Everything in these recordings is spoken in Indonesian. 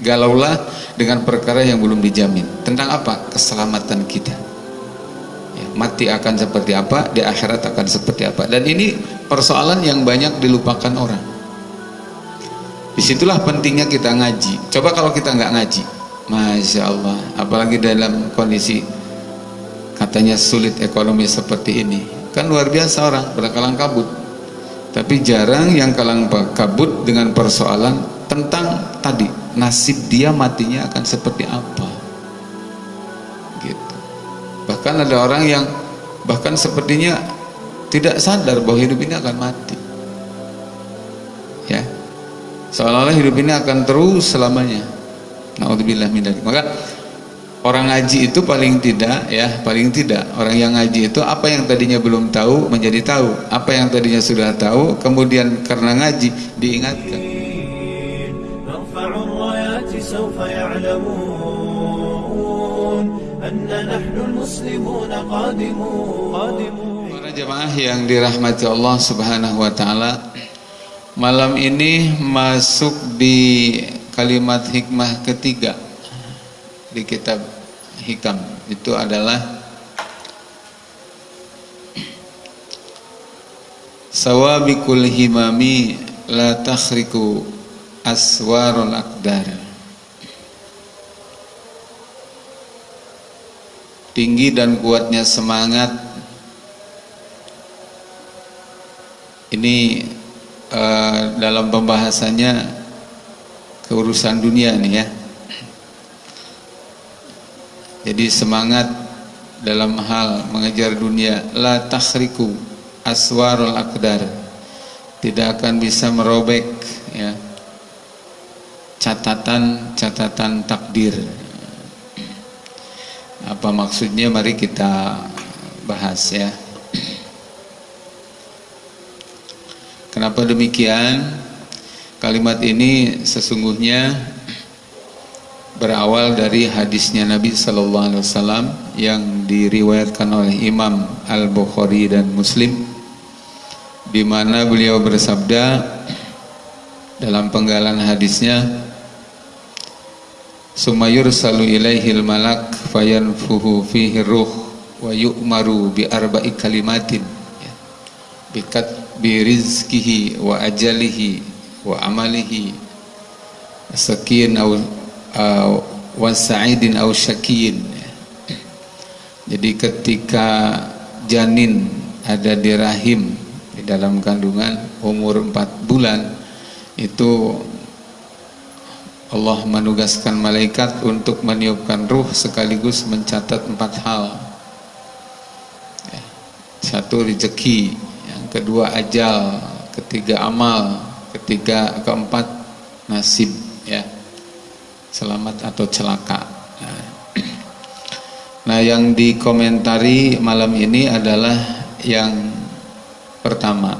galaulah dengan perkara yang belum dijamin. Tentang apa? Keselamatan kita. Ya, mati akan seperti apa di akhirat akan seperti apa. Dan ini persoalan yang banyak dilupakan orang. Di situlah pentingnya kita ngaji. Coba kalau kita nggak ngaji Masya Allah apalagi dalam kondisi katanya sulit ekonomi seperti ini. Kan luar biasa orang berkalang kabut. Tapi jarang yang kalang kabut dengan persoalan tentang tadi nasib dia matinya akan seperti apa? Gitu. Bahkan ada orang yang bahkan sepertinya tidak sadar bahwa hidup ini akan mati. Ya. Seolah-olah hidup ini akan terus selamanya. Naudzubillah min maka orang ngaji itu paling tidak ya paling tidak orang yang ngaji itu apa yang tadinya belum tahu menjadi tahu. Apa yang tadinya sudah tahu kemudian karena ngaji diingatkan سوف يعلمون أن نحن المسلمون قادمون Para jemaah yang dirahmati Allah Subhanahu wa taala, malam ini masuk di kalimat hikmah ketiga di kitab Hikam. Itu adalah Sawabikul himami la takhriku aswarul akdar. tinggi dan kuatnya semangat. Ini uh, dalam pembahasannya keurusan dunia nih ya. Jadi semangat dalam hal mengejar dunia. La takhriku aswarul akdar tidak akan bisa merobek ya catatan-catatan takdir apa maksudnya mari kita bahas ya. Kenapa demikian? Kalimat ini sesungguhnya berawal dari hadisnya Nabi Sallallahu Alaihi Wasallam yang diriwayatkan oleh Imam Al Bukhari dan Muslim, di mana beliau bersabda dalam penggalan hadisnya summa yursalu ilaihil malak fayanfuhu fihi ruh wa yu'maru bi arba'i kalimatin ya. bikat bi rizkihi wa ajalihi wa amalihi sakin au uh, wa sa'idin au syakin ya. jadi ketika janin ada di rahim di dalam kandungan umur 4 bulan itu Allah menugaskan malaikat untuk meniupkan ruh sekaligus mencatat empat hal. Satu rezeki. Yang kedua ajal. Ketiga amal. Ketiga keempat nasib ya. Selamat atau celaka. Nah, nah yang dikomentari malam ini adalah yang pertama.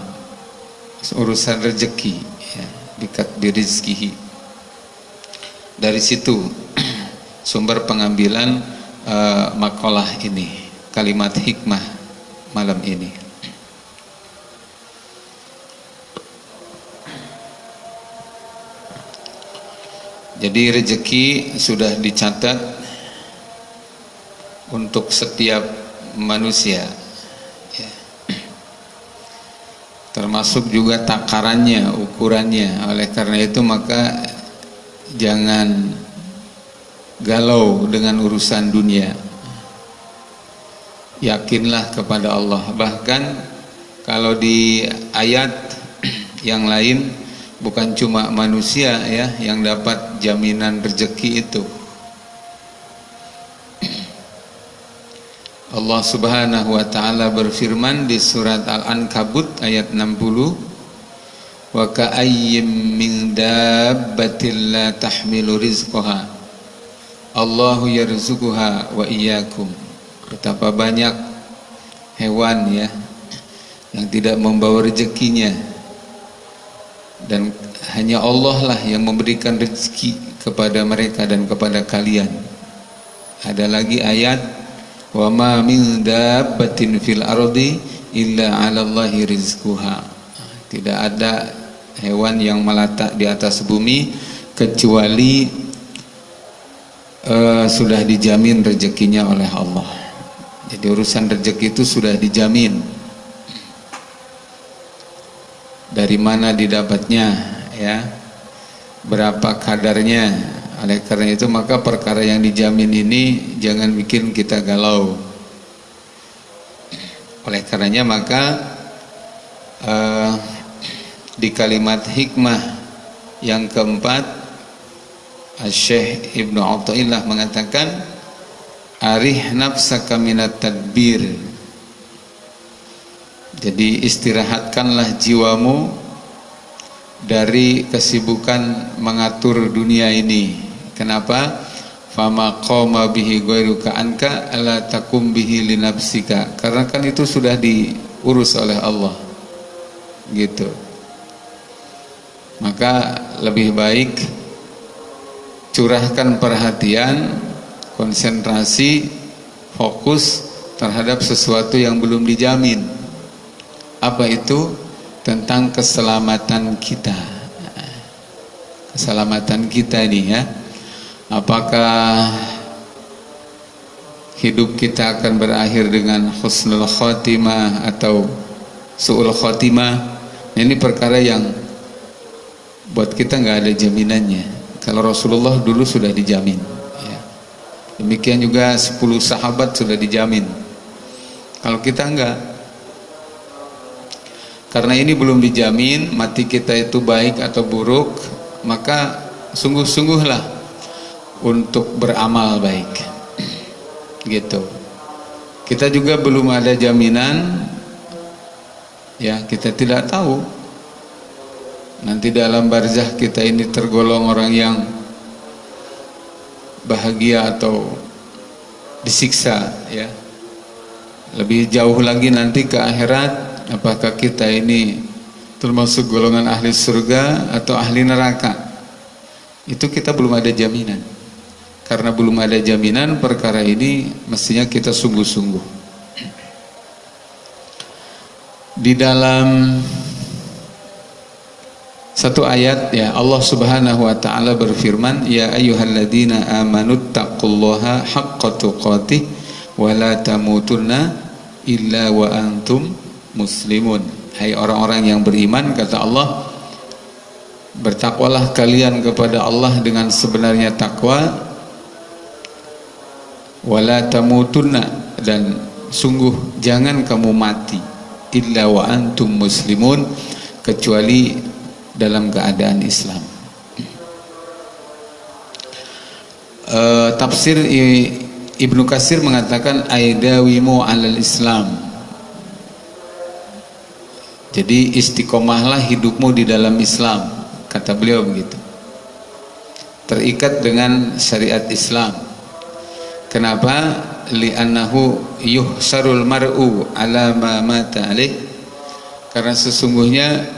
Urusan rezeki ya, dikat dirizkihi dari situ sumber pengambilan uh, makalah ini kalimat hikmah malam ini jadi rezeki sudah dicatat untuk setiap manusia ya. termasuk juga takarannya ukurannya oleh karena itu maka jangan galau dengan urusan dunia. Yakinlah kepada Allah. Bahkan kalau di ayat yang lain bukan cuma manusia ya yang dapat jaminan rezeki itu. Allah Subhanahu wa taala berfirman di surat Al-Ankabut ayat 60 wa ka'ayyim min dabbatin la tahmilu rizqaha Allahu yarzuquha wa iyyakum. Betapa banyak hewan ya yang tidak membawa rezekinya. Dan hanya Allah lah yang memberikan rezeki kepada mereka dan kepada kalian. Ada lagi ayat wa ma min dabbatin fil ardi illa 'ala Allahi rizquha. Tidak ada hewan yang meletak di atas bumi kecuali uh, sudah dijamin rezekinya oleh Allah. Jadi urusan rezeki itu sudah dijamin. Dari mana didapatnya ya? Berapa kadarnya? Oleh karena itu maka perkara yang dijamin ini jangan bikin kita galau. Oleh karenanya maka uh, di kalimat hikmah yang keempat Syekh Ibnu Athaillah mengatakan arih nafsaka minat tadbir. Jadi istirahatkanlah jiwamu dari kesibukan mengatur dunia ini. Kenapa? Fama qama bihi ghairuka anka ala takum bihi li nafsika. Karena kan itu sudah diurus oleh Allah. Gitu maka lebih baik curahkan perhatian konsentrasi fokus terhadap sesuatu yang belum dijamin. Apa itu? Tentang keselamatan kita. Keselamatan kita ini ya. Apakah hidup kita akan berakhir dengan husnul khotimah atau su'ul khotimah ini perkara yang buat kita nggak ada jaminannya. Kalau Rasulullah dulu sudah dijamin ya. demikian juga 10 sahabat sudah dijamin. Kalau kita enggak karena ini belum dijamin mati kita itu baik atau buruk maka sungguh-sungguhlah untuk beramal baik. Gitu. Kita juga belum ada jaminan ya kita tidak tahu nanti dalam barzah kita ini tergolong orang yang bahagia atau disiksa ya. Lebih jauh lagi nanti ke akhirat apakah kita ini termasuk golongan ahli surga atau ahli neraka? Itu kita belum ada jaminan. Karena belum ada jaminan perkara ini mestinya kita sungguh-sungguh. Di dalam satu ayat ya Allah Subhanahu wa taala berfirman ya ayyuhalladzina amanu haqqa tuqatih wa la tamutunna illa wa antum muslimun. Hai orang-orang yang beriman kata Allah bertakwalah kalian kepada Allah dengan sebenarnya takwa wala tamutunna dan sungguh jangan kamu mati illa wa antum muslimun kecuali dalam keadaan Islam. Uh, tafsir Ibnu Kasir mengatakan aidawimu alal Islam. Jadi istiqomahlah hidupmu di dalam Islam kata beliau begitu. Terikat dengan syariat Islam. Kenapa? Li'annahu yuhsarul mar'u ala ma mata alih karena sesungguhnya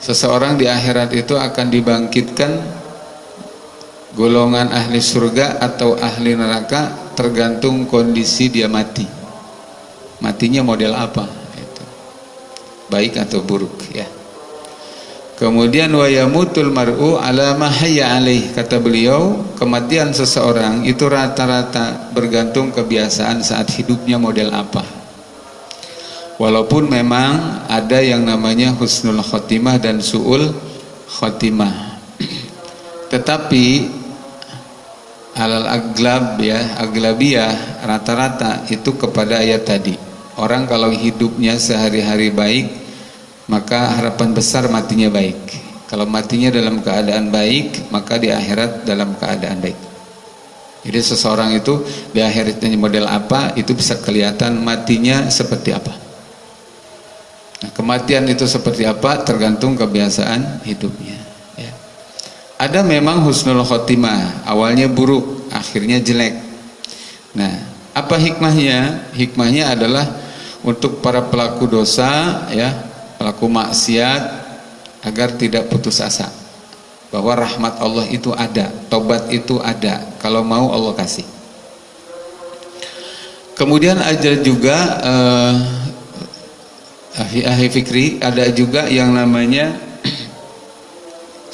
seseorang di akhirat itu akan dibangkitkan golongan ahli surga atau ahli neraka tergantung kondisi dia mati. Matinya model apa? Itu. Baik atau buruk ya. Kemudian wayamutul mar'u ala mahayya alaih kata beliau kematian seseorang itu rata-rata bergantung kebiasaan saat hidupnya model apa walaupun memang ada yang namanya husnul khotimah dan su'ul khotimah. Tetapi alal aglab ya aglabiyah rata-rata itu kepada ayat tadi. Orang kalau hidupnya sehari-hari baik maka harapan besar matinya baik. Kalau matinya dalam keadaan baik maka di akhirat dalam keadaan baik. Jadi seseorang itu di akhiratnya model apa itu bisa kelihatan matinya seperti apa kematian itu seperti apa tergantung kebiasaan hidupnya ada memang husnul khotimah awalnya buruk akhirnya jelek. Nah apa hikmahnya? Hikmahnya adalah untuk para pelaku dosa ya pelaku maksiat agar tidak putus asa. Bahwa rahmat Allah itu ada tobat itu ada kalau mau Allah kasih. Kemudian ada juga uh, ahli fikri ada juga yang namanya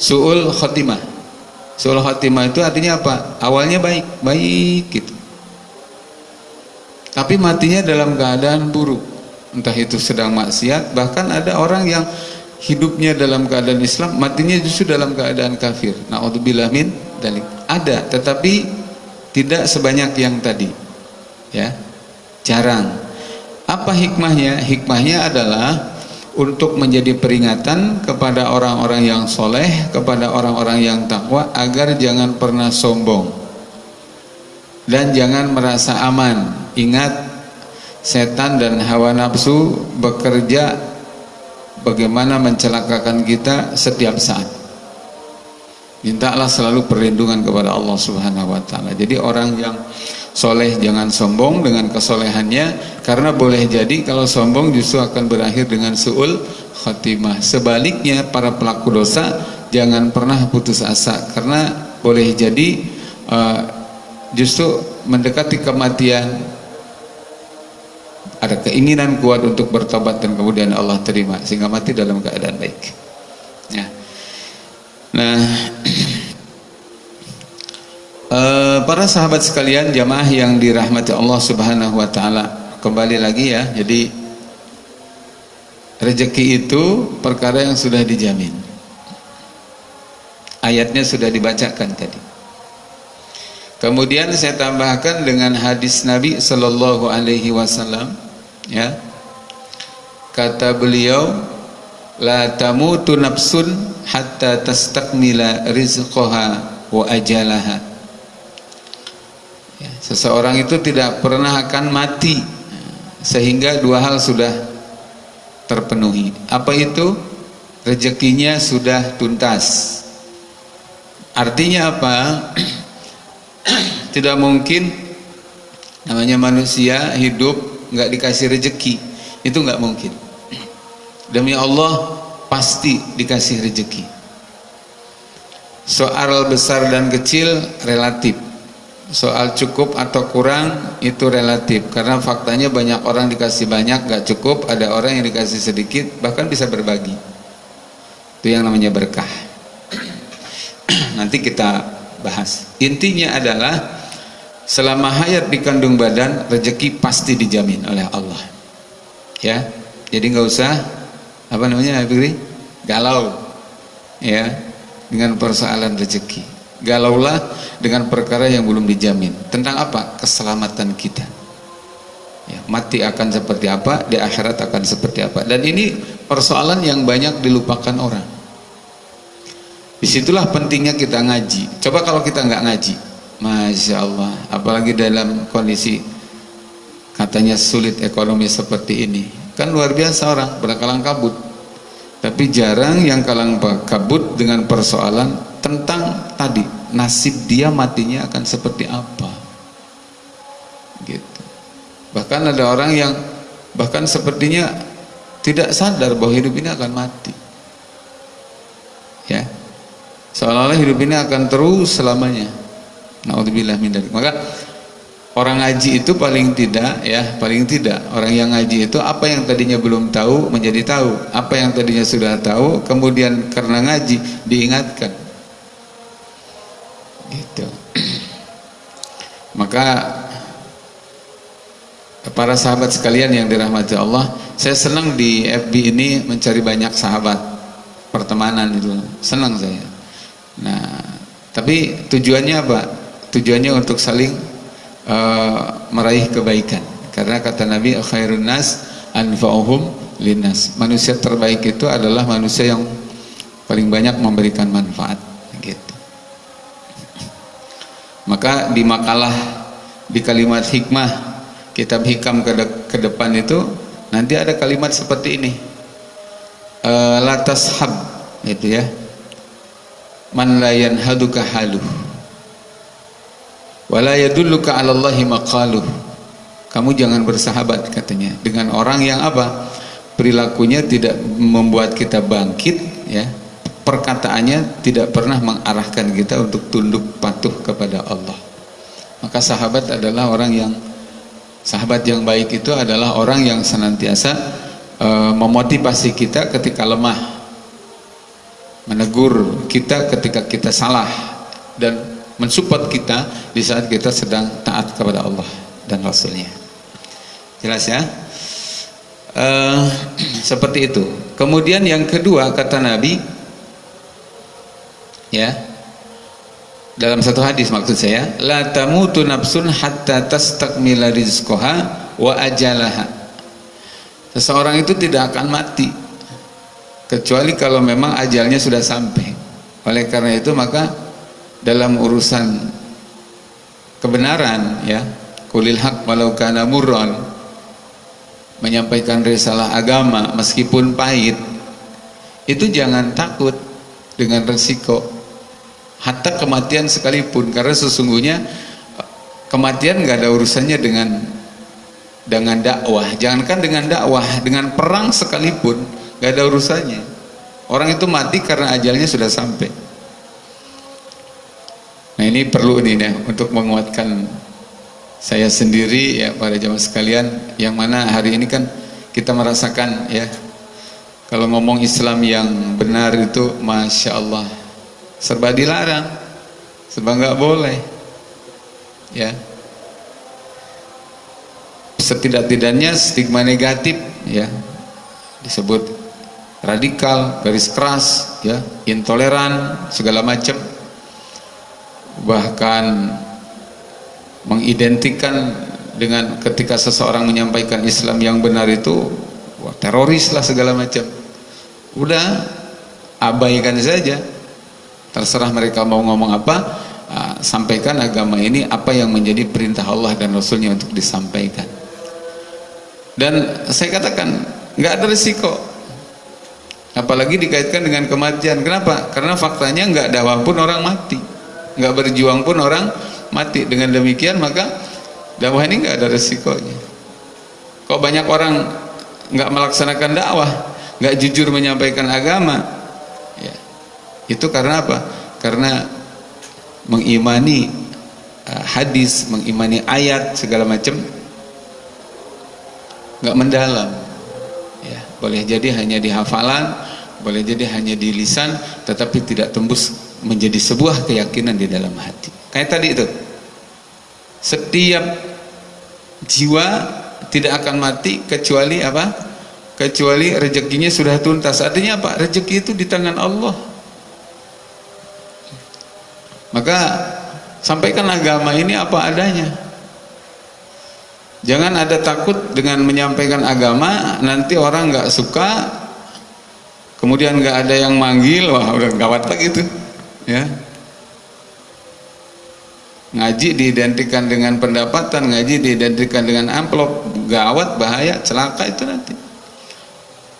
su'ul khotimah Suul khatimah itu artinya apa? Awalnya baik, baik gitu. Tapi matinya dalam keadaan buruk. Entah itu sedang maksiat, bahkan ada orang yang hidupnya dalam keadaan Islam, matinya justru dalam keadaan kafir. Nauzubillah min dalik. Ada, tetapi tidak sebanyak yang tadi. Ya. Jarang. Apa hikmahnya? Hikmahnya adalah untuk menjadi peringatan kepada orang-orang yang soleh, kepada orang-orang yang takwa agar jangan pernah sombong dan jangan merasa aman. Ingat, setan dan hawa nafsu bekerja bagaimana mencelakakan kita setiap saat. Mintalah selalu perlindungan kepada Allah Subhanahu wa taala. Jadi orang yang soleh jangan sombong dengan kesolehannya karena boleh jadi kalau sombong justru akan berakhir dengan suul khatimah sebaliknya para pelaku dosa jangan pernah putus asa karena boleh jadi uh, justru mendekati kematian ada keinginan kuat untuk bertobat dan kemudian Allah terima sehingga mati dalam keadaan baik ya. nah para sahabat sekalian jamaah yang dirahmati Allah Subhanahu wa taala kembali lagi ya. Jadi rezeki itu perkara yang sudah dijamin. Ayatnya sudah dibacakan tadi. Kemudian saya tambahkan dengan hadis Nabi sallallahu alaihi wasallam ya. Kata beliau la tamutu nafsun hatta tastakmila rizqaha wa ajalaha seseorang itu tidak pernah akan mati sehingga dua hal sudah terpenuhi. Apa itu? Rezekinya sudah tuntas. Artinya apa? Tidak mungkin namanya manusia hidup nggak dikasih rezeki itu nggak mungkin. Demi Allah pasti dikasih rezeki soal besar dan kecil relatif soal cukup atau kurang itu relatif. Karena faktanya banyak orang dikasih banyak gak cukup ada orang yang dikasih sedikit bahkan bisa berbagi. Itu yang namanya berkah. Nanti kita bahas. Intinya adalah selama hayat di kandung badan rezeki pasti dijamin oleh Allah. Ya jadi nggak usah apa namanya Habibri galau. Ya dengan persoalan rezeki galaulah dengan perkara yang belum dijamin. Tentang apa? keselamatan kita. Ya, mati akan seperti apa di akhirat akan seperti apa. Dan ini persoalan yang banyak dilupakan orang. Di situlah pentingnya kita ngaji. Coba kalau kita nggak ngaji Masya Allah apalagi dalam kondisi katanya sulit ekonomi seperti ini. Kan luar biasa orang berkalang kabut. Tapi jarang yang kalang kabut dengan persoalan tentang tadi nasib dia matinya akan seperti apa? Gitu. Bahkan ada orang yang bahkan sepertinya tidak sadar bahwa hidup ini akan mati. Ya. Seolah-olah hidup ini akan terus selamanya. Naudzubillah min maka orang ngaji itu paling tidak ya paling tidak orang yang ngaji itu apa yang tadinya belum tahu menjadi tahu. Apa yang tadinya sudah tahu kemudian karena ngaji diingatkan itu. Maka para sahabat sekalian yang dirahmati Allah saya senang di FB ini mencari banyak sahabat pertemanan itu. Senang saya. Nah tapi tujuannya apa? Tujuannya untuk saling uh, meraih kebaikan. Karena kata Nabi khairun nas anfa'uhum linnas. Manusia terbaik itu adalah manusia yang paling banyak memberikan manfaat maka di makalah di kalimat hikmah kitab hikam ke, de ke depan itu nanti ada kalimat seperti ini. E, latas hab itu ya. Man la yanhaduka haluh wala yadulluka 'ala Allahi kamu jangan bersahabat katanya. Dengan orang yang apa? Perilakunya tidak membuat kita bangkit ya perkataannya tidak pernah mengarahkan kita untuk tunduk patuh kepada Allah. Maka sahabat adalah orang yang sahabat yang baik itu adalah orang yang senantiasa e, memotivasi kita ketika lemah menegur kita ketika kita salah dan mensupport kita di saat kita sedang taat kepada Allah dan Rasulnya. Jelas ya? Uh, seperti itu. Kemudian yang kedua kata Nabi ya. Dalam satu hadis maksud saya la tamutu nafsun hatta tastakmila rizqaha wa ajalaha. Seseorang itu tidak akan mati kecuali kalau memang ajalnya sudah sampai. Oleh karena itu maka dalam urusan kebenaran ya kulil haq walau kana murran menyampaikan risalah agama meskipun pahit itu jangan takut dengan resiko hatta kematian sekalipun karena sesungguhnya kematian nggak ada urusannya dengan dengan dakwah. Jangankan dengan dakwah dengan perang sekalipun nggak ada urusannya. Orang itu mati karena ajalnya sudah sampai. Nah ini perlu nih ya, untuk menguatkan saya sendiri ya pada jamaah sekalian. Yang mana hari ini kan kita merasakan ya kalau ngomong Islam yang benar itu Masya Allah serba dilarang. Serba nggak boleh. Ya. Setidak-tidaknya stigma negatif ya. Disebut radikal garis keras ya. Intoleran segala macam. Bahkan mengidentikan dengan ketika seseorang menyampaikan Islam yang benar itu wah, teroris lah segala macam. Udah abaikan saja terserah mereka mau ngomong apa uh, sampaikan agama ini apa yang menjadi perintah Allah dan Rasulnya untuk disampaikan. Dan saya katakan nggak ada risiko apalagi dikaitkan dengan kematian. Kenapa? karena faktanya nggak dakwah pun orang mati. Nggak berjuang pun orang mati. Dengan demikian maka dakwah ini nggak ada resikonya. Kok banyak orang nggak melaksanakan dakwah nggak jujur menyampaikan agama itu karena apa? Karena mengimani uh, hadis mengimani ayat segala macam nggak mendalam. Ya boleh jadi hanya di hafalan boleh jadi hanya di lisan tetapi tidak tembus menjadi sebuah keyakinan di dalam hati. Kayak tadi itu. Setiap jiwa tidak akan mati kecuali apa? Kecuali rezekinya sudah tuntas. Artinya apa? Rezeki itu di tangan Allah maka sampaikan agama ini apa adanya. Jangan ada takut dengan menyampaikan agama nanti orang nggak suka kemudian nggak ada yang manggil wah udah gawat lagi tuh ya. Ngaji diidentikan dengan pendapatan ngaji diidentikan dengan amplop gawat bahaya celaka itu nanti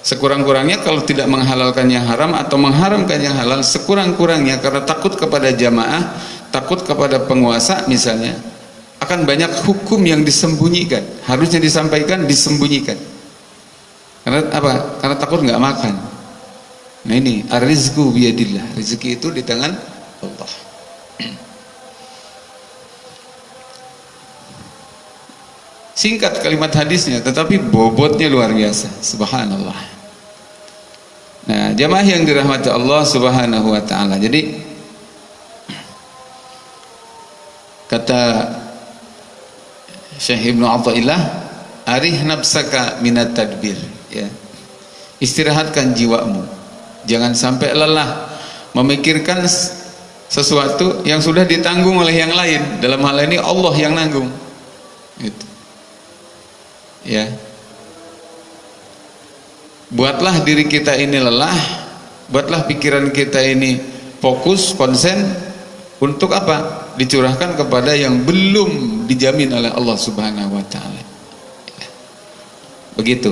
sekurang-kurangnya kalau tidak menghalalkan yang haram atau mengharamkan yang halal sekurang-kurangnya karena takut kepada jamaah takut kepada penguasa misalnya akan banyak hukum yang disembunyikan harusnya disampaikan disembunyikan karena apa? karena takut nggak makan Nah ini ar-rizqu biyadillah. Rezeki itu di tangan Allah. Singkat kalimat hadisnya tetapi bobotnya luar biasa. Subhanallah. Nah, jamaah yang dirahmati Allah Subhanahu wa taala. Jadi kata Syekh Ibnu Athaillah, arih nafsaka minat tadbir, ya. Istirahatkan jiwamu jangan sampai lelah memikirkan sesuatu yang sudah ditanggung oleh yang lain dalam hal ini Allah yang nanggung gitu. ya buatlah diri kita ini lelah buatlah pikiran kita ini fokus konsen untuk apa? Dicurahkan kepada yang belum dijamin oleh Allah subhanahu wa ta'ala. Begitu.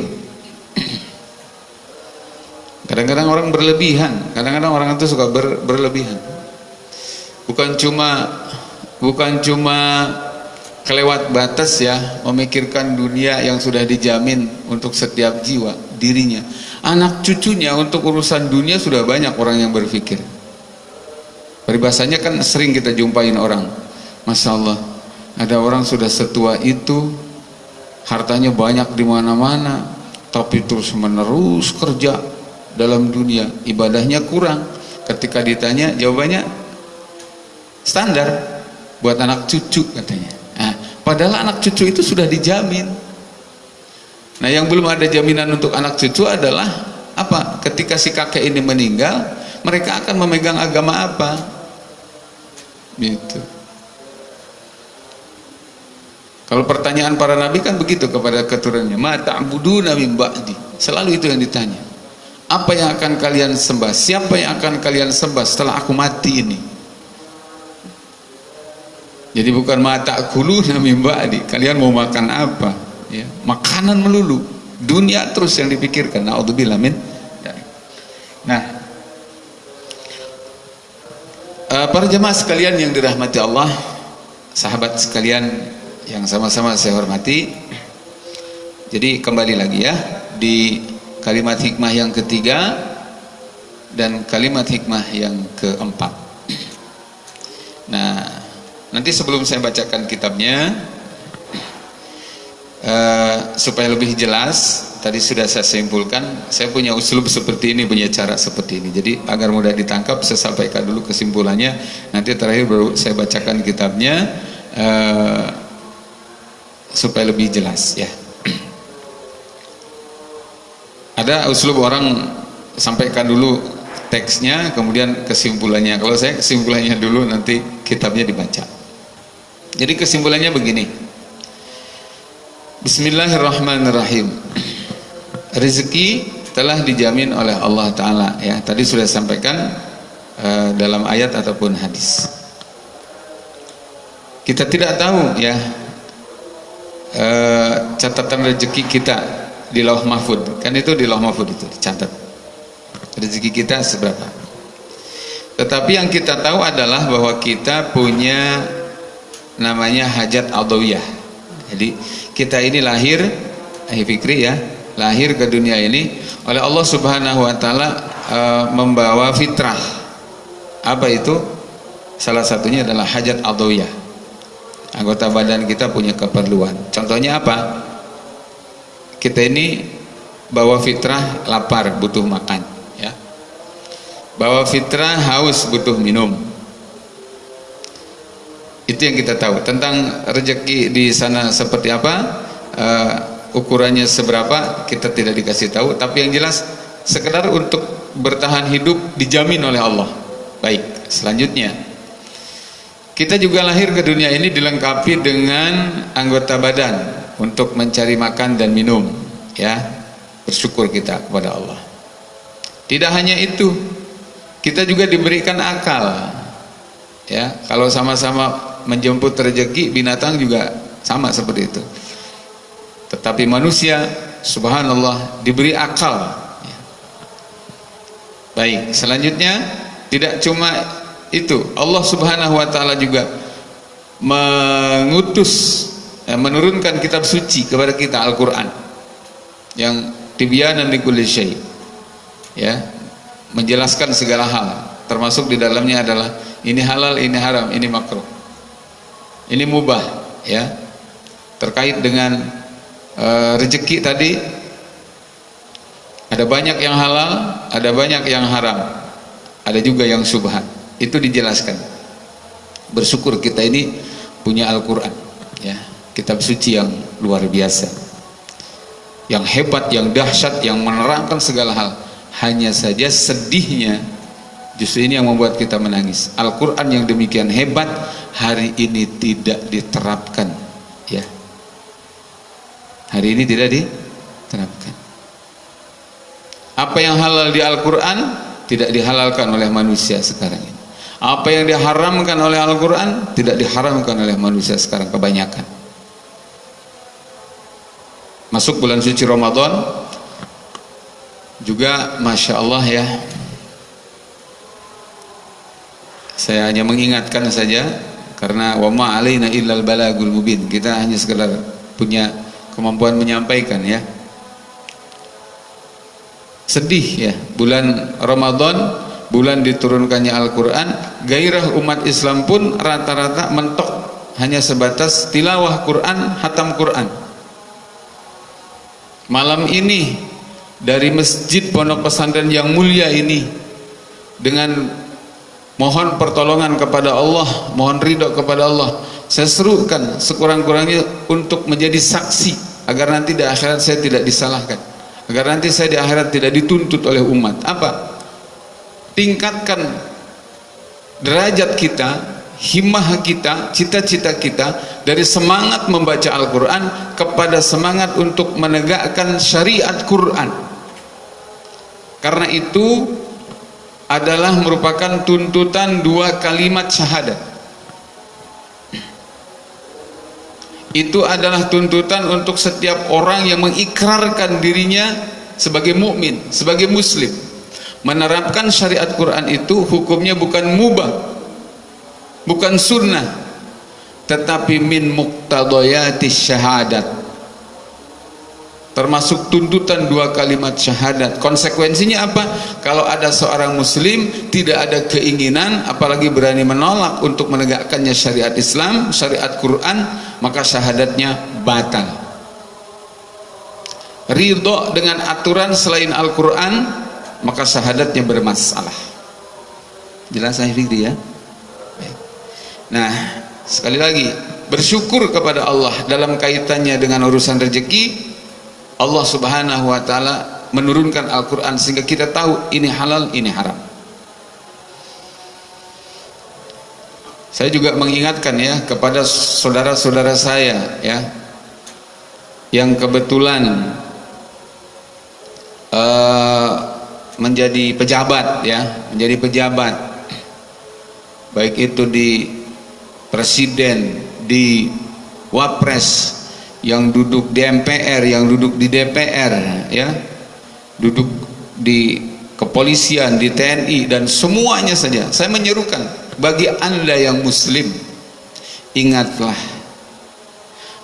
Kadang-kadang orang berlebihan kadang-kadang orang itu suka ber, berlebihan. Bukan cuma bukan cuma kelewat batas ya memikirkan dunia yang sudah dijamin untuk setiap jiwa dirinya. Anak cucunya untuk urusan dunia sudah banyak orang yang berpikir. Peribahasanya kan sering kita jumpain orang. Masya Allah ada orang sudah setua itu hartanya banyak di mana-mana tapi terus menerus kerja dalam dunia. Ibadahnya kurang. Ketika ditanya jawabannya standar buat anak cucu katanya. Nah, padahal anak cucu itu sudah dijamin nah yang belum ada jaminan untuk anak cucu adalah apa ketika si kakek ini meninggal mereka akan memegang agama apa gitu kalau pertanyaan para nabi kan begitu kepada keturunannya, "Ma ta'buduna min ba'di?" Selalu itu yang ditanya. Apa yang akan kalian sembah? Siapa yang akan kalian sembah setelah aku mati ini? Jadi bukan mata ta'kuluna min ba'di. Kalian mau makan apa? Ya, makanan melulu. Dunia terus yang dipikirkan. Nah, eh, para jemaah sekalian yang dirahmati Allah, sahabat sekalian yang sama-sama saya hormati jadi kembali lagi ya di kalimat hikmah yang ketiga dan kalimat hikmah yang keempat nah nanti sebelum saya bacakan kitabnya uh, supaya lebih jelas tadi sudah saya simpulkan saya punya uslub seperti ini punya cara seperti ini. Jadi agar mudah ditangkap saya sampaikan dulu kesimpulannya. Nanti terakhir baru saya bacakan kitabnya uh, supaya lebih jelas ya. Ada uslub orang sampaikan dulu teksnya kemudian kesimpulannya. Kalau saya kesimpulannya dulu nanti kitabnya dibaca. Jadi kesimpulannya begini Bismillahirrahmanirrahim. Rezeki telah dijamin oleh Allah Ta'ala ya. Tadi sudah sampaikan uh, dalam ayat ataupun hadis. Kita tidak tahu ya uh, catatan rezeki kita di lauh mahfud. Kan itu di lauh mahfud itu dicatat. Rezeki kita seberapa? Tetapi yang kita tahu adalah bahwa kita punya namanya hajat adawiyah jadi kita ini lahir eh fikri ya lahir ke dunia ini oleh Allah subhanahu wa ta'ala e, membawa fitrah. Apa itu? Salah satunya adalah hajat adawiyah. Anggota badan kita punya keperluan. Contohnya apa? Kita ini bawa fitrah lapar butuh makan ya. Bawa fitrah haus butuh minum itu yang kita tahu tentang rezeki di sana seperti apa uh, ukurannya seberapa kita tidak dikasih tahu tapi yang jelas sekedar untuk bertahan hidup dijamin oleh Allah baik selanjutnya kita juga lahir ke dunia ini dilengkapi dengan anggota badan untuk mencari makan dan minum, ya. Bersyukur kita kepada Allah. Tidak hanya itu, kita juga diberikan akal. Ya, kalau sama-sama menjemput rezeki, binatang juga sama seperti itu. Tetapi manusia, subhanallah, diberi akal. Ya. Baik, selanjutnya tidak cuma itu Allah subhanahu wa ta'ala juga mengutus eh, menurunkan kitab suci kepada kita Al-Quran yang tibyanan likulli syai ya menjelaskan segala hal termasuk di dalamnya adalah ini halal, ini haram, ini makruh ini mubah ya. Terkait dengan uh, rezeki tadi ada banyak yang halal ada banyak yang haram. Ada juga yang subhan itu dijelaskan. Bersyukur kita ini punya Al-Quran ya. Kitab suci yang luar biasa. Yang hebat, yang dahsyat, yang menerangkan segala hal. Hanya saja sedihnya justru ini yang membuat kita menangis. Al-Quran yang demikian hebat hari ini tidak diterapkan ya. Hari ini tidak diterapkan. Apa yang halal di Al-Quran tidak dihalalkan oleh manusia sekarang ini. Apa yang diharamkan oleh Al-Quran tidak diharamkan oleh manusia sekarang kebanyakan. Masuk bulan suci Ramadan juga Masya Allah ya saya hanya mengingatkan saja karena wama alaina illal balagul mubin. Kita hanya sekedar punya kemampuan menyampaikan ya. Sedih ya. Bulan Ramadan bulan diturunkannya Al-Quran gairah umat Islam pun rata-rata mentok. Hanya sebatas tilawah Quran hatam Quran. Malam ini dari masjid pondok pesantren yang mulia ini dengan mohon pertolongan kepada Allah mohon ridho kepada Allah. Saya serukan sekurang-kurangnya untuk menjadi saksi agar nanti di akhirat saya tidak disalahkan agar nanti saya di akhirat tidak dituntut oleh umat. Apa? Tingkatkan derajat kita himmah kita cita-cita kita dari semangat membaca Al-Quran kepada semangat untuk menegakkan syariat Quran. Karena itu adalah merupakan tuntutan dua kalimat syahadat itu adalah tuntutan untuk setiap orang yang mengikrarkan dirinya sebagai mukmin, sebagai muslim. Menerapkan syariat Quran itu hukumnya bukan mubah, bukan sunnah, tetapi min muqtadayatis syahadat. Termasuk tuntutan dua kalimat syahadat. Konsekuensinya apa? Kalau ada seorang muslim tidak ada keinginan apalagi berani menolak untuk menegakkannya syariat Islam, syariat Quran, maka syahadatnya batal ridho dengan aturan selain Al-Quran maka syahadatnya bermasalah jelas saya Fikri ya nah sekali lagi bersyukur kepada Allah dalam kaitannya dengan urusan rezeki Allah subhanahu wa ta'ala menurunkan Al-Quran sehingga kita tahu ini halal, ini haram. Saya juga mengingatkan ya kepada saudara-saudara saya ya yang kebetulan uh, menjadi pejabat ya menjadi pejabat. Baik itu di presiden di wapres yang duduk di MPR yang duduk di DPR ya. Duduk di kepolisian di TNI dan semuanya saja. Saya menyerukan bagi anda yang muslim ingatlah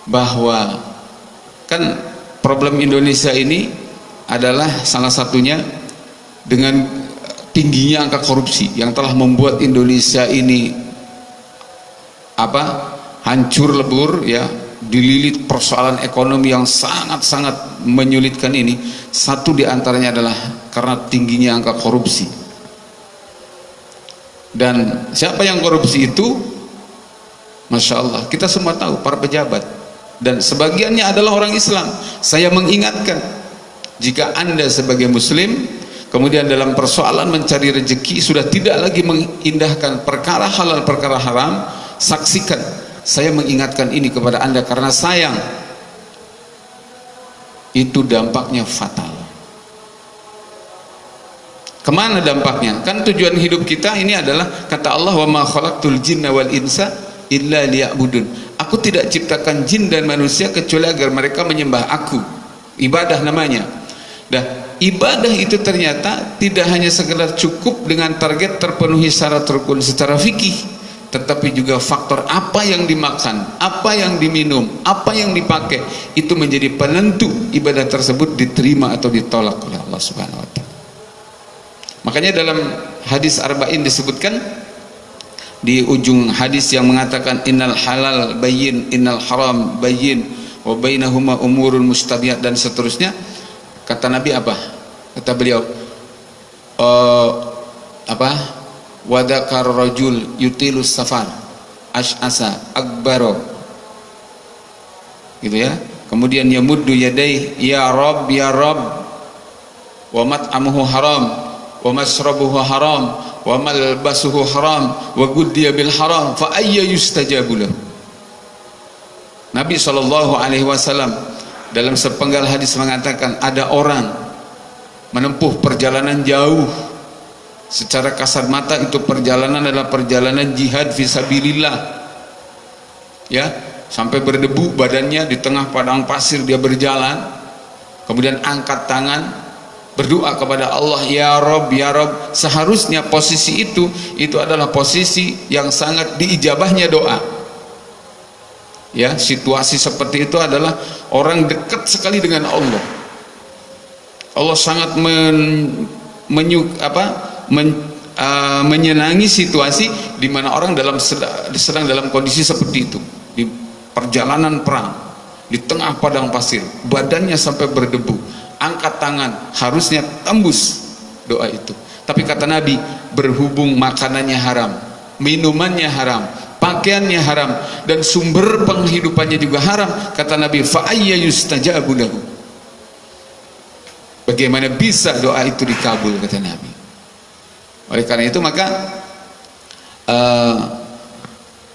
bahwa kan problem Indonesia ini adalah salah satunya dengan tingginya angka korupsi yang telah membuat Indonesia ini apa hancur lebur ya dililit persoalan ekonomi yang sangat-sangat menyulitkan ini satu di antaranya adalah karena tingginya angka korupsi. Dan siapa yang korupsi itu? Masya Allah kita semua tahu para pejabat. Dan sebagiannya adalah orang Islam. Saya mengingatkan jika anda sebagai muslim kemudian dalam persoalan mencari rezeki sudah tidak lagi mengindahkan perkara halal perkara haram saksikan saya mengingatkan ini kepada anda karena sayang itu dampaknya fatal Ke mana dampaknya? Kan tujuan hidup kita ini adalah kata Allah wa ma jinna wal insa illa liya'budun. Aku tidak ciptakan jin dan manusia kecuali agar mereka menyembah aku. Ibadah namanya. Dah, ibadah itu ternyata tidak hanya sekedar cukup dengan target terpenuhi syarat rukun secara fikih, tetapi juga faktor apa yang dimakan, apa yang diminum, apa yang dipakai itu menjadi penentu ibadah tersebut diterima atau ditolak oleh Allah Subhanahu wa taala. Makanya dalam hadis arba'in disebutkan di ujung hadis yang mengatakan innal halal bayyin innal haram bayyin wa bainahuma umurun mustabihat dan seterusnya kata Nabi apa? Kata beliau uh, apa wadakar rajul yutilus safar ash'asa akbaro gitu ya. Kemudian yamuddu yadai ya rab ya rab wa mat'amuhu haram wa masrabuhu haram wa malbasuhu haram wa guddiya bil haram fa ayya yustajabu Nabi sallallahu alaihi wasallam dalam sepenggal hadis mengatakan ada orang menempuh perjalanan jauh secara kasar mata itu perjalanan adalah perjalanan jihad visabilillah ya sampai berdebu badannya di tengah padang pasir dia berjalan kemudian angkat tangan berdoa kepada Allah ya Rob ya Rob. Seharusnya posisi itu itu adalah posisi yang sangat diijabahnya doa. Ya situasi seperti itu adalah orang dekat sekali dengan Allah. Allah sangat men, menyu, apa, men, uh, menyenangi situasi di mana orang dalam sedang, dalam kondisi seperti itu. Di perjalanan perang di tengah padang pasir badannya sampai berdebu angkat tangan harusnya tembus doa itu. Tapi kata Nabi berhubung makanannya haram minumannya haram pakaiannya haram dan sumber penghidupannya juga haram kata Nabi bagaimana bisa doa itu dikabul kata Nabi oleh karena itu maka uh,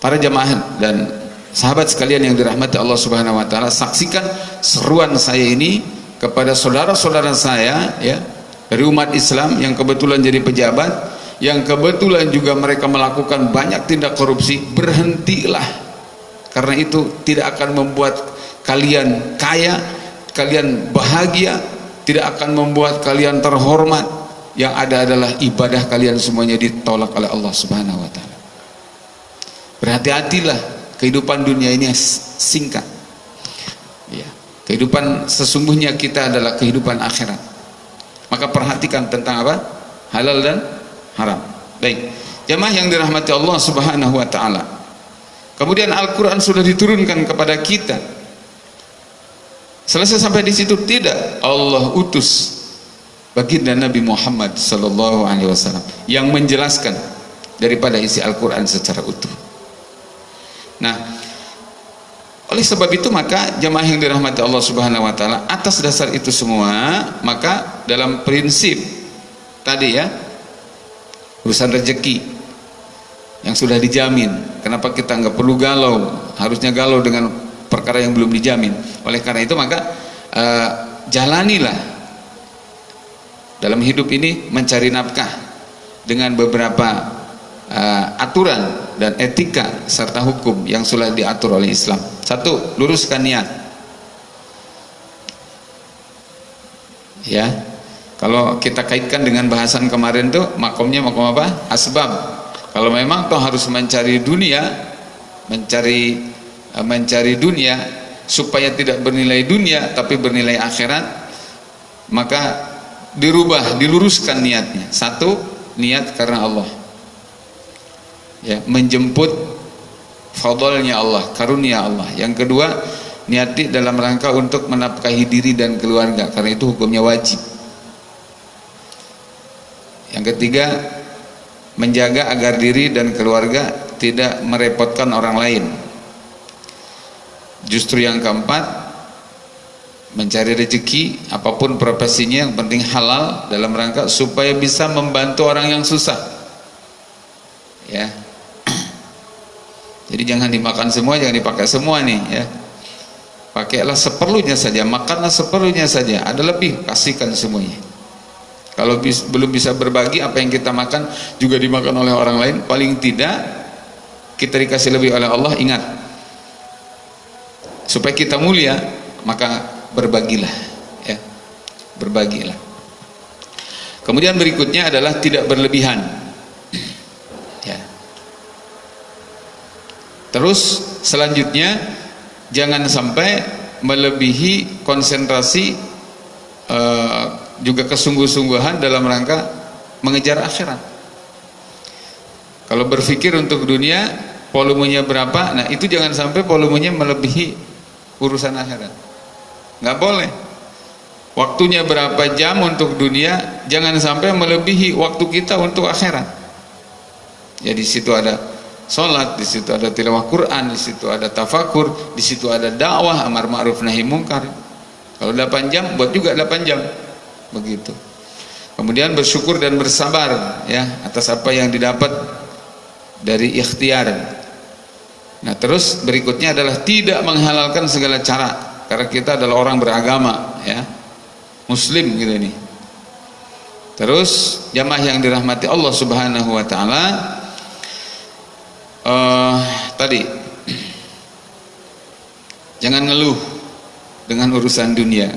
para jamaah dan sahabat sekalian yang dirahmati Allah Subhanahu wa taala saksikan seruan saya ini kepada saudara-saudara saya ya dari umat Islam yang kebetulan jadi pejabat yang kebetulan juga mereka melakukan banyak tindak korupsi berhentilah. Karena itu tidak akan membuat kalian kaya kalian bahagia tidak akan membuat kalian terhormat yang ada adalah ibadah kalian semuanya ditolak oleh Allah subhanahu wa ta'ala. Berhati-hatilah kehidupan dunia ini singkat. Ya. kehidupan sesungguhnya kita adalah kehidupan akhirat. Maka perhatikan tentang apa? Halal dan haram. Baik. Jamaah yang dirahmati Allah subhanahu wa ta'ala. Kemudian Al-Quran sudah diturunkan kepada kita. Selesai sampai di situ tidak. Allah utus baginda Nabi Muhammad sallallahu alaihi wasallam yang menjelaskan daripada isi Al-Qur'an secara utuh. Nah, oleh sebab itu maka jemaah yang dirahmati Allah Subhanahu wa taala atas dasar itu semua maka dalam prinsip tadi ya urusan rezeki yang sudah dijamin kenapa kita nggak perlu galau harusnya galau dengan perkara yang belum dijamin oleh karena itu maka uh, jalanilah dalam hidup ini mencari nafkah dengan beberapa uh, aturan dan etika serta hukum yang sudah diatur oleh Islam satu luruskan niat ya kalau kita kaitkan dengan bahasan kemarin tuh makomnya makom apa? Asbab. Kalau memang toh harus mencari dunia, mencari eh, mencari dunia supaya tidak bernilai dunia tapi bernilai akhirat, maka dirubah, diluruskan niatnya. Satu, niat karena Allah. Ya, menjemput fadlnya Allah, karunia Allah. Yang kedua, niati dalam rangka untuk menafkahi diri dan keluarga karena itu hukumnya wajib yang ketiga menjaga agar diri dan keluarga tidak merepotkan orang lain justru yang keempat mencari rezeki apa pun profesinya yang penting halal dalam rangka supaya bisa membantu orang yang susah. Ya. Jadi jangan dimakan semua jangan dipakai semua nih ya. Pakailah seperlunya saja makanlah seperlunya saja. Ada lebih kasihkan semuanya. Kalau bis, belum bisa berbagi apa yang kita makan juga dimakan oleh orang lain? Paling tidak kita dikasih lebih oleh Allah ingat. Supaya kita mulia maka berbagilah ya. Berbagilah. Kemudian berikutnya adalah tidak berlebihan. Ya. Terus selanjutnya jangan sampai melebihi konsentrasi uh, juga kesungguh-sungguhan dalam rangka mengejar akhirat. Kalau berpikir untuk dunia volumenya berapa? Nah itu jangan sampai volumenya melebihi urusan akhirat nggak boleh. Waktunya berapa jam untuk dunia jangan sampai melebihi waktu kita untuk akhirat. Ya situ ada sholat, di situ ada tilawah Quran, di situ ada tafakur, di situ ada dakwah amar ma'ruf nahi mungkar. Kalau 8 jam buat juga 8 jam. Begitu. Kemudian bersyukur dan bersabar ya atas apa yang didapat dari ikhtiar. Nah terus berikutnya adalah tidak menghalalkan segala cara karena kita adalah orang beragama ya. Muslim gitu ini. Terus jamaah yang dirahmati Allah subhanahu wa ta'ala uh, tadi jangan ngeluh dengan urusan dunia.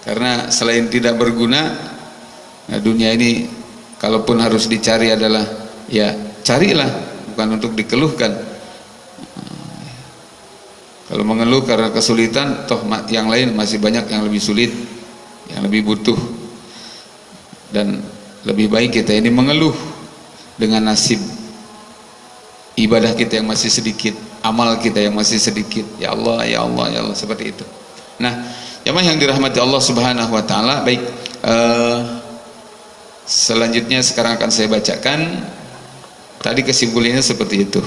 Karena selain tidak berguna nah dunia ini kalaupun harus dicari adalah ya carilah bukan untuk dikeluhkan kalau mengeluh karena kesulitan toh yang lain masih banyak yang lebih sulit yang lebih butuh. Dan lebih baik kita ini mengeluh dengan nasib ibadah kita yang masih sedikit amal kita yang masih sedikit. Ya Allah ya Allah ya Allah seperti itu. Nah Jamaah yang dirahmati Allah Subhanahu wa taala, baik uh, selanjutnya sekarang akan saya bacakan. Tadi kesimpulannya seperti itu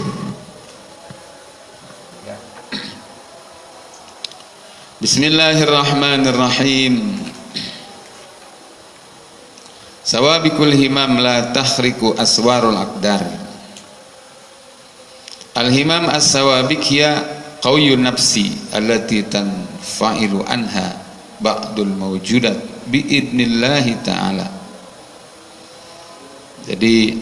Bismillahirrahmanirrahim. Sawabikul himam la takhriku aswarul aqdar. Al-himam as-sawabik hiya qawiyun nafsi allati tanfa'ilu anha ba'dul mawjudat biidnillahi ta'ala. Jadi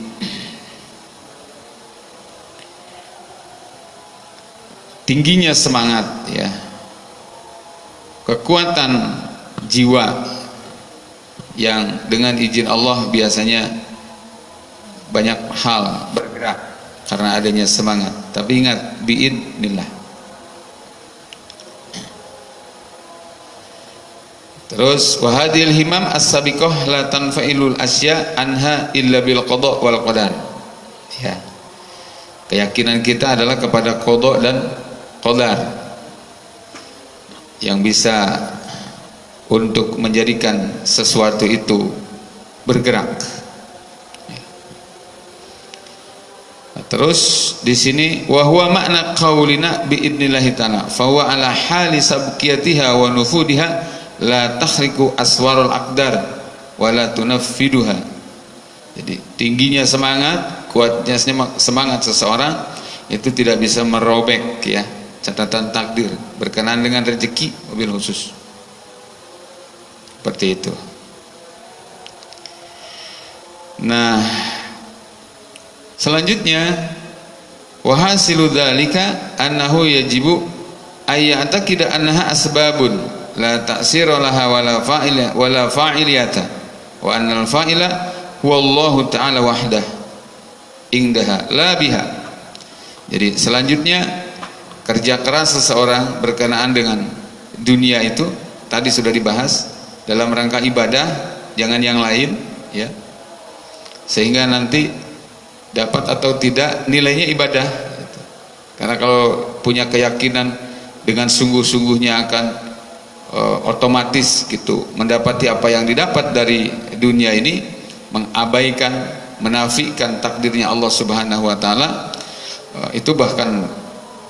tingginya semangat ya kekuatan jiwa yang dengan izin Allah biasanya banyak hal bergerak karena adanya semangat. Tapi ingat biidnillah. Terus wahadil himam as-sabiqah la tanfa'ilul asya anha illa bil qada wal qadar. Ya. Keyakinan kita adalah kepada qada dan qadar yang bisa untuk menjadikan sesuatu itu bergerak. Terus di sini wahwa makna qaulina biidnillahi taala fa huwa ala hali sabqiyatiha wa nufudiha la takhriku aswarul aqdar wa la tunaffiduha. Jadi tingginya semangat, kuatnya semangat seseorang itu tidak bisa merobek ya catatan takdir berkenaan dengan rezeki mobil khusus. Seperti itu. Nah selanjutnya wahasilu dzalika annahu yajibu ayyataqida annaha asbabun la ta'sira laha wala fa'ila wala fa'iliyata wa annal fa'ila huwa Allah taala wahdah indaha la biha. Jadi selanjutnya kerja keras seseorang berkenaan dengan dunia itu tadi sudah dibahas dalam rangka ibadah jangan yang lain ya. Sehingga nanti dapat atau tidak nilainya ibadah karena kalau punya keyakinan dengan sungguh-sungguhnya akan uh, otomatis gitu mendapati apa yang didapat dari dunia ini mengabaikan menafikan takdirnya Allah Subhanahu wa taala uh, itu bahkan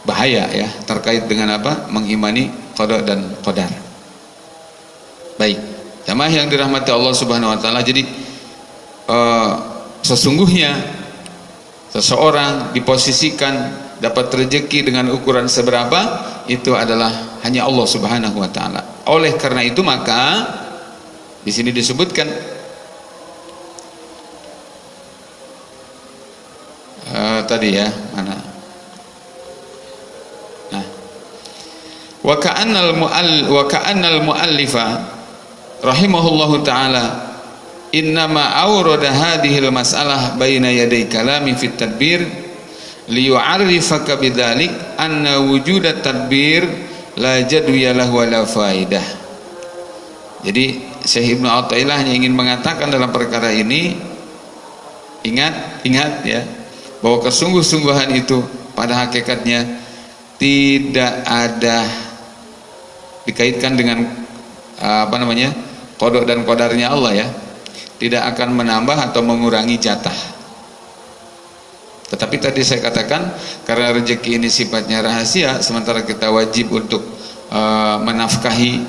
bahaya ya terkait dengan apa? Mengimani qada dan qadar. Baik. Jamaah yang dirahmati Allah subhanahu wa ta'ala jadi uh, sesungguhnya seseorang diposisikan dapat rezeki dengan ukuran seberapa? Itu adalah hanya Allah subhanahu wa ta'ala. Oleh karena itu maka di sini disebutkan uh, tadi ya mana wa ka'annal mu'all wa ka'annal mu'allifa rahimahullahu taala innama awrada hadhil mas'alah baina yaday kalami fit tadbir liyu'arrifaka bidzalik anna wujudat tadbir la jadwiya lahu wala faidah. Jadi Syekh Ibnu Athaillah hanya ingin mengatakan dalam perkara ini ingat ingat ya bahwa kesungguh-sungguhan itu pada hakikatnya tidak ada dikaitkan dengan apa namanya kodok dan kodarnya Allah ya tidak akan menambah atau mengurangi jatah. Tetapi tadi saya katakan karena rezeki ini sifatnya rahasia sementara kita wajib untuk uh, menafkahi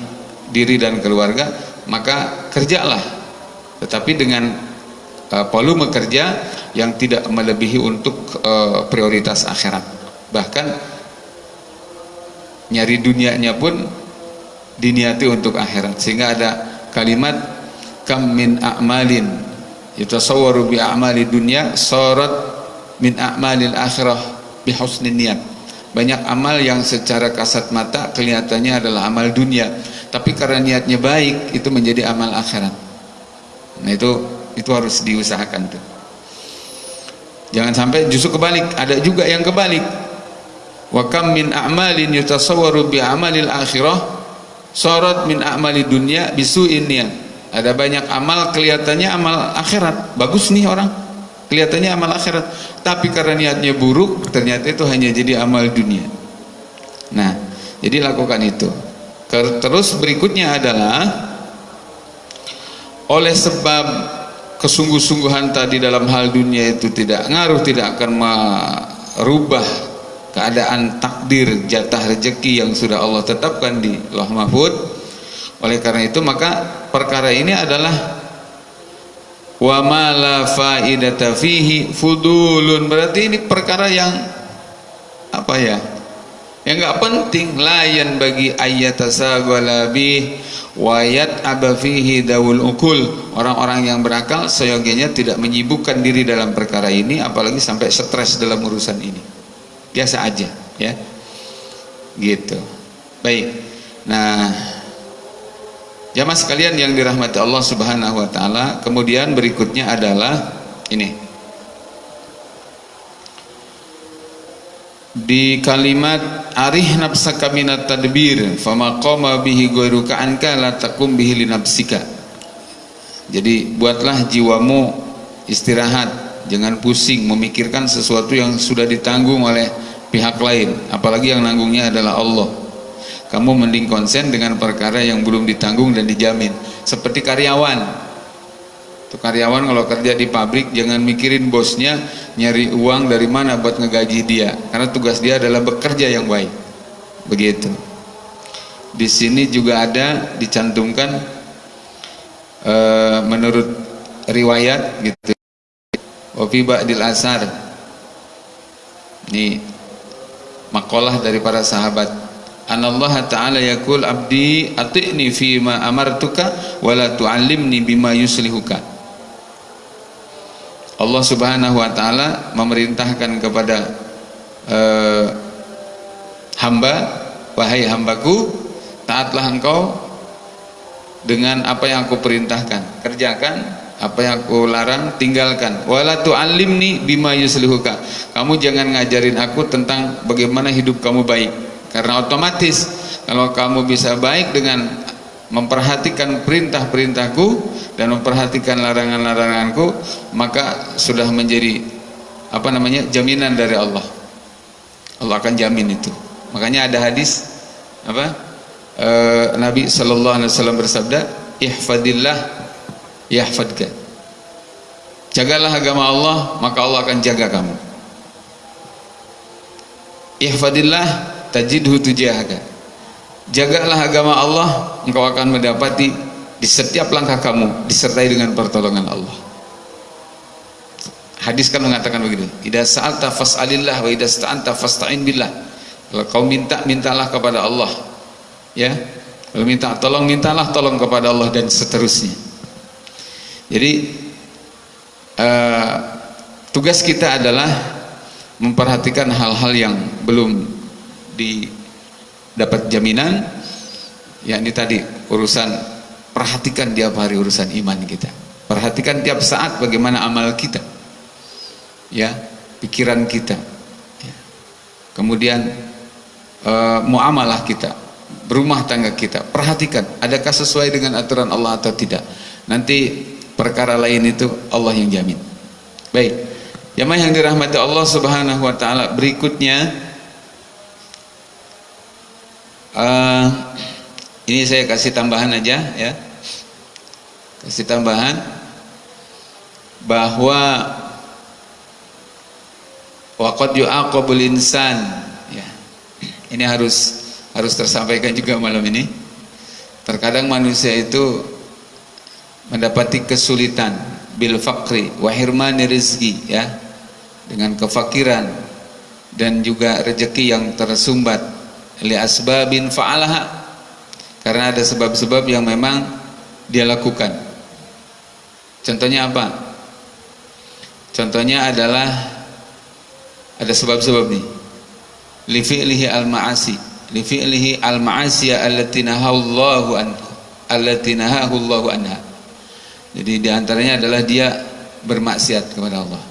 diri dan keluarga maka kerjalah. Tetapi dengan uh, volume kerja yang tidak melebihi untuk uh, prioritas akhirat. Bahkan nyari dunianya pun diniati untuk akhirat. Sehingga ada kalimat kam min a'malin. Yatasawwaru bi a'mali dunya sarat min a'malil akhirah bi husnin niat banyak amal yang secara kasat mata kelihatannya adalah amal dunia. Tapi karena niatnya baik itu menjadi amal akhirat. Nah itu itu harus diusahakan tuh. Jangan sampai justru kebalik. Ada juga yang kebalik. Wa kam min a'malin yatasawwaru bi amalil akhirah sorot min amali dunia bisu ini ada banyak amal kelihatannya amal akhirat. Bagus nih orang kelihatannya amal akhirat. Tapi karena niatnya buruk ternyata itu hanya jadi amal dunia. Nah jadi lakukan itu. Terus berikutnya adalah oleh sebab kesungguh-sungguhan tadi dalam hal dunia itu tidak ngaruh tidak akan merubah keadaan takdir jatah rezeki yang sudah Allah tetapkan di Loh Mahfud. Oleh karena itu maka perkara ini adalah wa ma la faidata fihi fudulun. Berarti ini perkara yang apa ya yang enggak penting layan bagi ayat bi wayat abafihi daul ukul. Orang-orang yang berakal seyogianya tidak menyibukkan diri dalam perkara ini apalagi sampai stres dalam urusan ini biasa aja ya. Gitu. Baik. Nah jamaah sekalian yang dirahmati Allah subhanahu wa ta'ala kemudian berikutnya adalah ini. Di kalimat arih nafsaka minat tadbir fama qama bihi ghairuka anka la takum bihi li nafsika. Jadi buatlah jiwamu istirahat jangan pusing memikirkan sesuatu yang sudah ditanggung oleh pihak lain apalagi yang nanggungnya adalah Allah kamu mending konsen dengan perkara yang belum ditanggung dan dijamin seperti karyawan Tuh karyawan kalau kerja di pabrik jangan mikirin bosnya nyari uang dari mana buat ngegaji dia karena tugas dia adalah bekerja yang baik. Begitu. Di sini juga ada dicantumkan e, menurut riwayat gitu. Wafi ba'dil asar. Ini makalah dari para sahabat. Allah Ta'ala yakul abdi ati'ni fima amartuka wala tu'allimni bima yuslihuka. Allah Subhanahu wa taala memerintahkan kepada uh, hamba wahai hambaku taatlah engkau dengan apa yang aku perintahkan. Kerjakan apa yang aku larang tinggalkan. Wala tu'allimni bima yuslihuka. Kamu jangan ngajarin aku tentang bagaimana hidup kamu baik. Karena otomatis kalau kamu bisa baik dengan memperhatikan perintah-perintahku dan memperhatikan larangan-laranganku maka sudah menjadi apa namanya jaminan dari Allah. Allah akan jamin itu. Makanya ada hadis apa e, Nabi Shallallahu Alaihi Wasallam bersabda ihfadillah yahfadka. Jagalah agama Allah maka Allah akan jaga kamu. Ihfadillah tajidhu tujahaka. Jagalah agama Allah engkau akan mendapati di setiap langkah kamu disertai dengan pertolongan Allah. Hadis kan mengatakan begitu. Idza sa'alta fas'alillah wa idza sta'anta fasta'in billah. Kalau kau minta mintalah kepada Allah. Ya. Kalau minta tolong mintalah tolong kepada Allah dan seterusnya jadi uh, tugas kita adalah memperhatikan hal-hal yang belum di dapat jaminan ya ini tadi urusan perhatikan tiap hari urusan iman kita perhatikan tiap saat bagaimana amal kita ya pikiran kita ya. kemudian e, muamalah kita berumah tangga kita perhatikan adakah sesuai dengan aturan Allah atau tidak nanti perkara lain itu Allah yang jamin. Baik. Jamaah yang dirahmati Allah subhanahu wa ta'ala berikutnya uh, ini saya kasih tambahan aja ya. Kasih tambahan bahwa waqad yu'aqabul insan ya. Ini harus harus tersampaikan juga malam ini. Terkadang manusia itu mendapati kesulitan bil fakri wa hirmani rizki ya dengan kefakiran dan juga rezeki yang tersumbat li asbabin fa'alaha karena ada sebab-sebab yang memang dia lakukan. Contohnya apa? Contohnya adalah ada sebab-sebab nih li fi'lihi al-ma'asi li fi'lihi al-ma'asiya allati nahallahu anha allati nahahu anha jadi di antaranya adalah dia bermaksiat kepada Allah.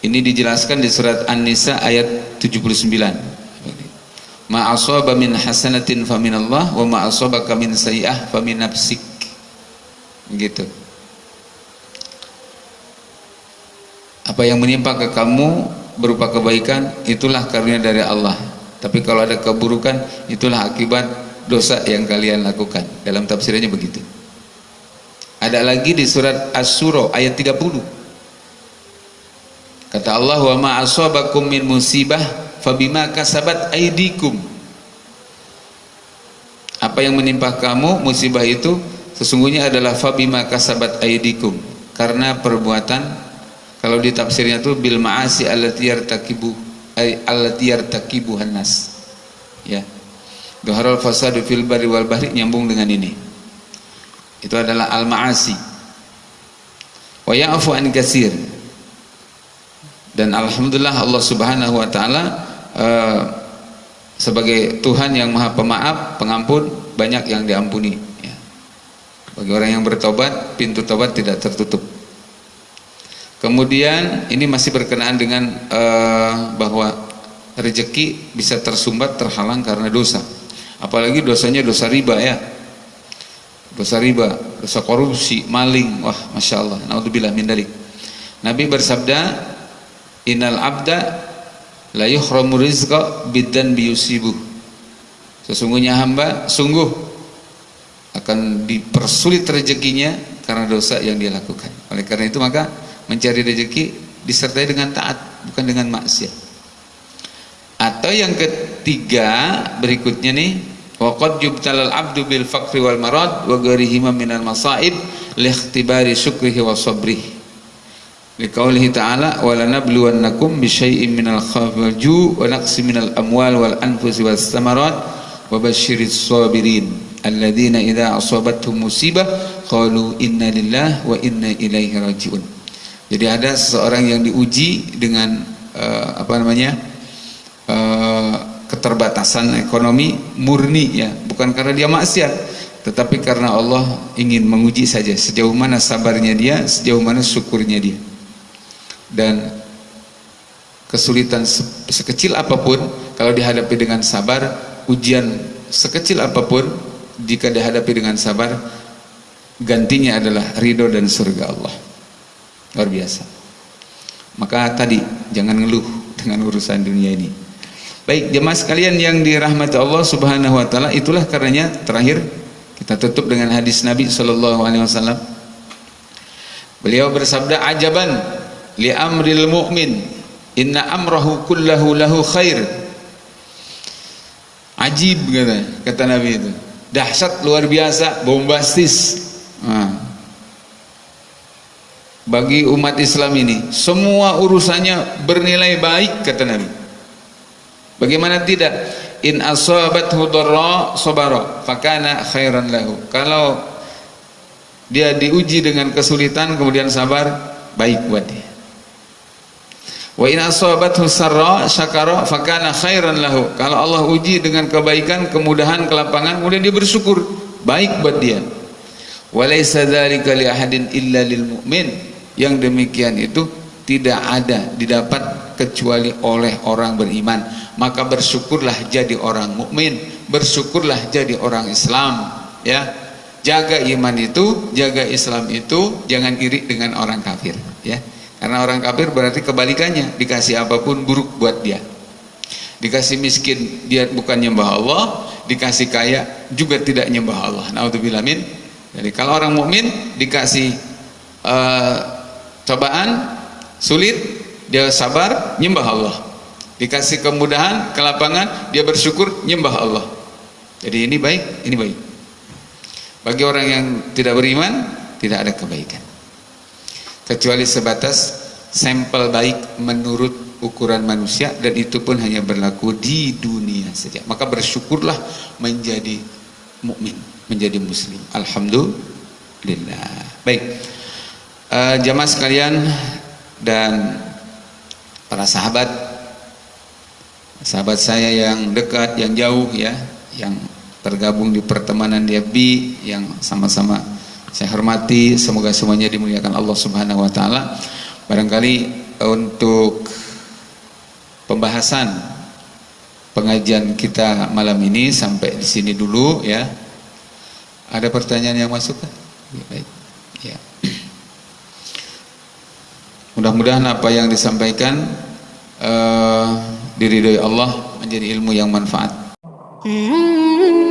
Ini dijelaskan di surat An-Nisa ayat 79 ma min hasanatin fa min Allah wa ma asabaka min sayyi'ah fa min nafsik. Gitu. Apa yang menimpa ke kamu berupa kebaikan itulah karunia dari Allah. Tapi kalau ada keburukan itulah akibat dosa yang kalian lakukan. Dalam tafsirannya begitu ada lagi di surat As-Surah ayat 30 kata Allah wa ma asabakum min musibah fabima kasabat aidikum apa yang menimpa kamu musibah itu sesungguhnya adalah fabima kasabat aidikum karena perbuatan kalau di tafsirnya itu bil ma'asi allati yartakibu allati yartakibu hannas ya. Dhaharal fasadu fil bari wal bahri nyambung dengan ini. Itu adalah al-ma'asi. Wa ya'fu an kasir. Dan alhamdulillah Allah Subhanahu wa taala uh, sebagai Tuhan yang Maha Pemaaf, Pengampun, banyak yang diampuni ya. Bagi orang yang bertobat, pintu tobat tidak tertutup. Kemudian ini masih berkenaan dengan uh, bahwa rezeki bisa tersumbat terhalang karena dosa apalagi dosanya dosa riba ya dosa riba dosa korupsi maling. Wah masya Allah. Naudzubillah min dalik. Nabi bersabda innal abda la yuhramu rizqa bidan biyusibuh sesungguhnya hamba sungguh akan dipersulit rezekinya karena dosa yang dia lakukan. Oleh karena itu maka mencari rezeki disertai dengan taat bukan dengan maksiat. Atau yang ketiga berikutnya nih Waqad yubtalal abdu bil faqri wal marad wa gharihima minal masaib ikhtibari syukrihi wa sabrihi. Liqaulihi ta'ala wa lanabluwannakum bi syai'in minal khawfi ju' wa naqsi minal amwal wal anfusi was samarat wa basyiris sabirin alladzina idza asabatuhum musibah qalu inna lillahi wa inna ilaihi raji'un. Jadi ada seseorang yang diuji dengan uh, apa namanya? Uh, keterbatasan ekonomi murni ya. Bukan karena dia maksiat tetapi karena Allah ingin menguji saja sejauh mana sabarnya dia sejauh mana syukurnya dia. Dan kesulitan sekecil apa pun kalau dihadapi dengan sabar ujian sekecil apa pun jika dihadapi dengan sabar gantinya adalah ridho dan surga Allah. Luar biasa. Maka tadi jangan ngeluh dengan urusan dunia ini Baik jemaah sekalian yang dirahmati Allah Subhanahu wa taala itulah karenanya terakhir kita tutup dengan hadis Nabi sallallahu alaihi wasallam. Beliau bersabda ajaban li amril mu'min inna amrahu kullahu lahu khair. Ajib kata kata Nabi itu. Dahsyat luar biasa, bombastis. Nah. Bagi umat Islam ini semua urusannya bernilai baik kata Nabi Bagaimana tidak? In asabathu dharra sabara fakana khairan lahu. Kalau dia diuji dengan kesulitan kemudian sabar, baik buat dia. Wa in asabathu sarra syakara fakana khairan lahu. Kalau Allah uji dengan kebaikan, kemudahan, kelapangan, kemudian dia bersyukur, baik buat dia. Wa laisa dzalika li ahadin illa lil mu'min. Yang demikian itu tidak ada didapat kecuali oleh orang beriman. Maka bersyukurlah jadi orang mukmin bersyukurlah jadi orang Islam ya. Jaga iman itu jaga Islam itu jangan iri dengan orang kafir ya. Karena orang kafir berarti kebalikannya dikasih apa pun buruk buat dia. Dikasih miskin dia bukan nyembah Allah dikasih kaya juga tidak nyembah Allah. Naudzubillah jadi kalau orang mukmin dikasih uh, cobaan sulit dia sabar nyembah Allah. Dikasih kemudahan kelapangan dia bersyukur nyembah Allah. Jadi ini baik ini baik. Bagi orang yang tidak beriman tidak ada kebaikan. Kecuali sebatas sampel baik menurut ukuran manusia dan itu pun hanya berlaku di dunia saja. Maka bersyukurlah menjadi mukmin menjadi muslim. Alhamdulillah. Baik. Uh, jamaah sekalian dan para sahabat sahabat saya yang dekat yang jauh ya yang tergabung di pertemanan bi yang sama-sama saya hormati semoga semuanya dimuliakan Allah Subhanahu wa taala. Barangkali untuk pembahasan pengajian kita malam ini sampai di sini dulu ya. Ada pertanyaan yang masuk kan? baik ya Mudah-mudahan apa yang disampaikan uh, diridhoi Allah menjadi ilmu yang manfaat. Hmm.